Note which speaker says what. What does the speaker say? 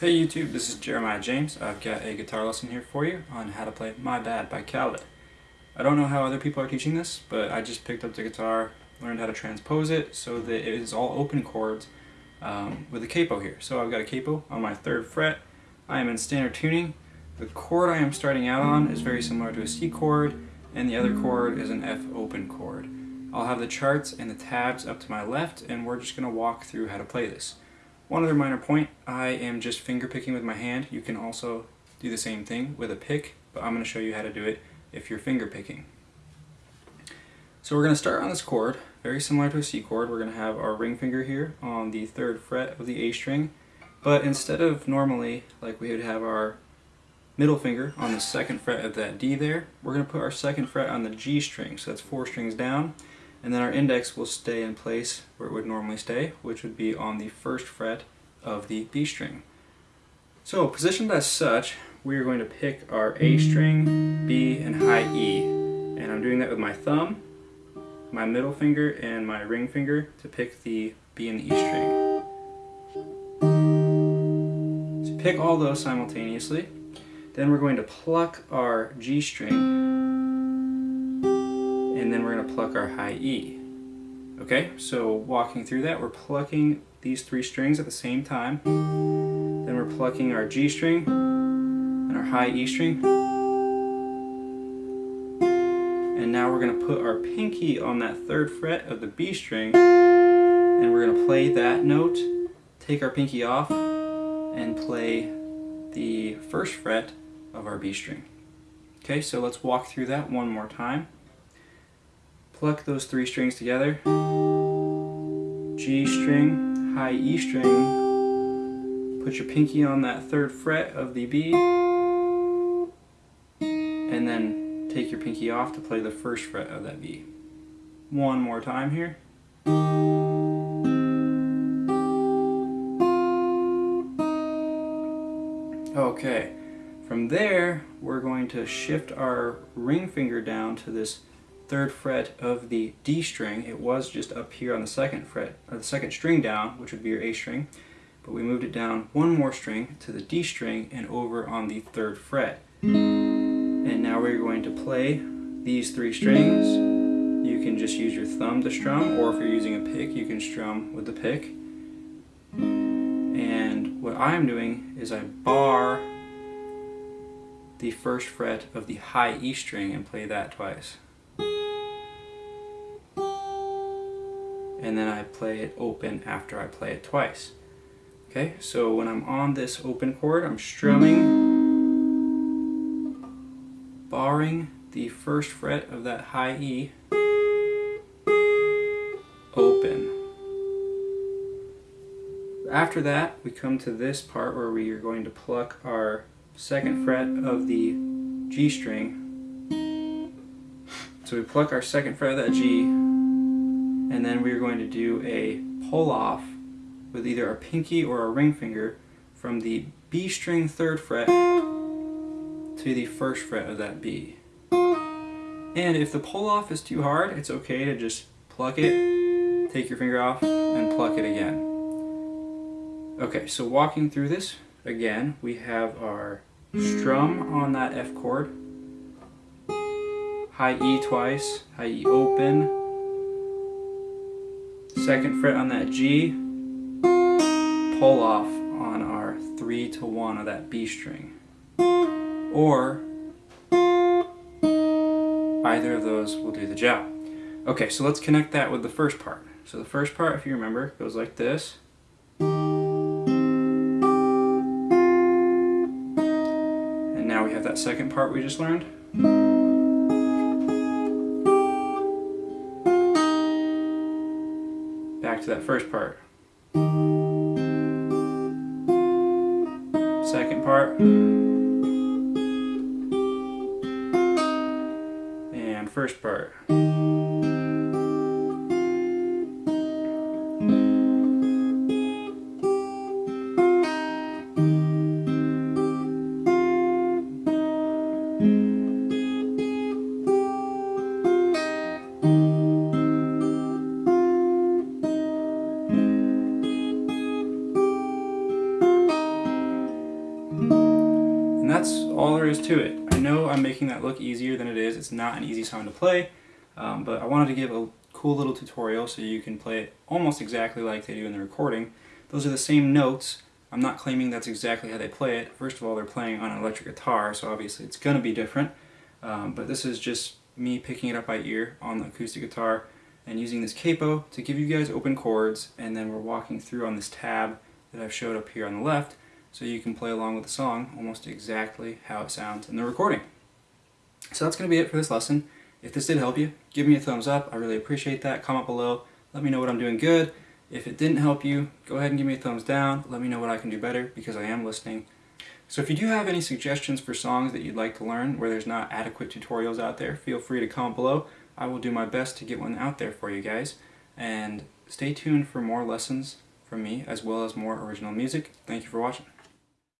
Speaker 1: Hey YouTube, this is Jeremiah James. I've got a guitar lesson here for you on how to play My Bad by Khalid. I don't know how other people are teaching this, but I just picked up the guitar, learned how to transpose it so that it is all open chords um, with a capo here. So I've got a capo on my third fret. I am in standard tuning. The chord I am starting out on is very similar to a C chord, and the other chord is an F open chord. I'll have the charts and the tabs up to my left, and we're just going to walk through how to play this. One other minor point, I am just finger picking with my hand. You can also do the same thing with a pick, but I'm going to show you how to do it if you're finger picking. So we're going to start on this chord, very similar to a C chord. We're going to have our ring finger here on the third fret of the A string, but instead of normally, like we would have our middle finger on the second fret of that D there, we're going to put our second fret on the G string, so that's four strings down, and then our index will stay in place where it would normally stay, which would be on the first fret of the B string. So positioned as such, we are going to pick our A string, B, and high E. And I'm doing that with my thumb, my middle finger, and my ring finger to pick the B and the E string. So pick all those simultaneously. Then we're going to pluck our G string and then we're going to pluck our high E. Okay, so walking through that, we're plucking these three strings at the same time. Then we're plucking our G string and our high E string. And now we're going to put our pinky on that third fret of the B string and we're going to play that note, take our pinky off, and play the first fret of our B string. Okay, so let's walk through that one more time. Pluck those three strings together. G string, high E string. Put your pinky on that third fret of the B. And then take your pinky off to play the first fret of that B. One more time here. Okay, from there we're going to shift our ring finger down to this third fret of the D string. It was just up here on the second fret, or the second string down, which would be your A string, but we moved it down one more string to the D string and over on the third fret. And now we're going to play these three strings. You can just use your thumb to strum, or if you're using a pick, you can strum with the pick. And what I'm doing is I bar the first fret of the high E string and play that twice. And then I play it open after I play it twice. Okay, so when I'm on this open chord, I'm strumming, barring the first fret of that high E, open. After that, we come to this part where we are going to pluck our second fret of the G string. So we pluck our second fret of that G, and then we're going to do a pull off with either a pinky or a ring finger from the B string third fret to the first fret of that B. And if the pull off is too hard, it's okay to just pluck it, take your finger off, and pluck it again. Okay, so walking through this, again, we have our strum on that F chord, high E twice, high E open, second fret on that G, pull off on our 3 to 1 of that B string. Or either of those will do the job. Okay, so let's connect that with the first part. So the first part, if you remember, goes like this. And now we have that second part we just learned. Back to that first part. Second part. And first part. All there is to it. I know I'm making that look easier than it is. It's not an easy song to play, um, but I wanted to give a cool little tutorial so you can play it almost exactly like they do in the recording. Those are the same notes. I'm not claiming that's exactly how they play it. First of all, they're playing on an electric guitar, so obviously it's going to be different. Um, but this is just me picking it up by ear on the acoustic guitar and using this capo to give you guys open chords and then we're walking through on this tab that I've showed up here on the left so you can play along with the song almost exactly how it sounds in the recording. So that's going to be it for this lesson. If this did help you, give me a thumbs up. I really appreciate that. Comment below. Let me know what I'm doing good. If it didn't help you, go ahead and give me a thumbs down. Let me know what I can do better because I am listening. So if you do have any suggestions for songs that you'd like to learn where there's not adequate tutorials out there, feel free to comment below. I will do my best to get one out there for you guys. And stay tuned for more lessons from me as well as more original music. Thank you for watching.